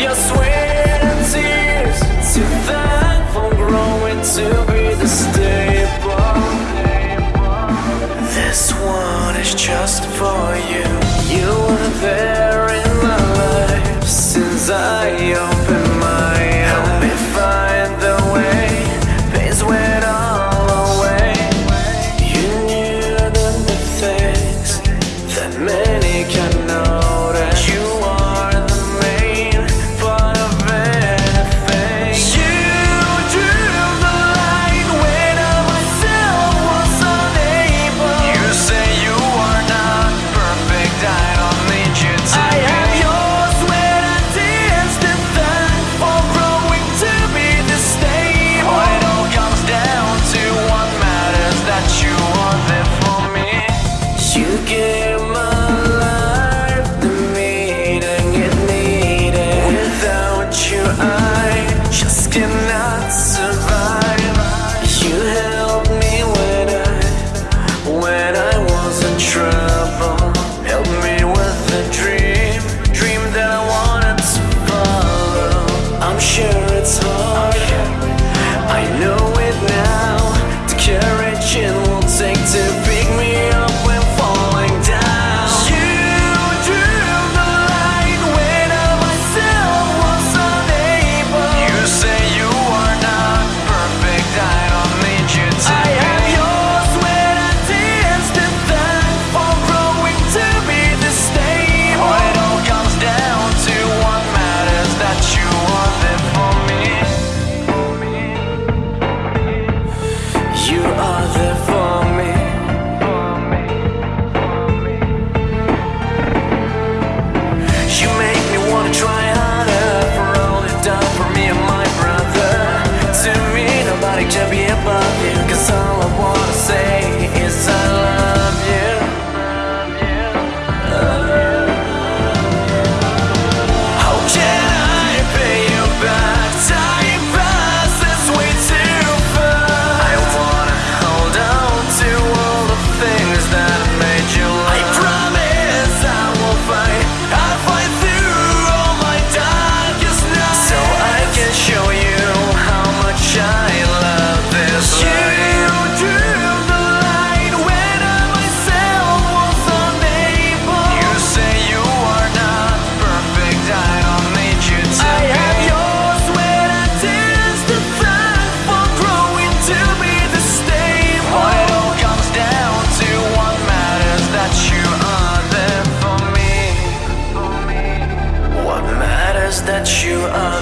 your sweat and tears to thank for growing to be the. This one is just for you. You were there. man. to be above you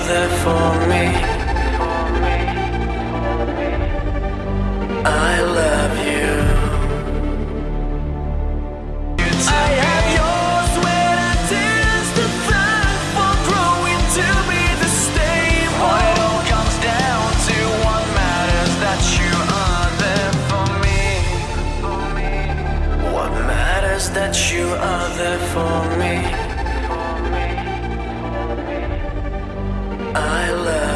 there for me. I love you. I for growing to be the same. It all comes down to, what matters that you are there for me. What matters that you are there for me. I love.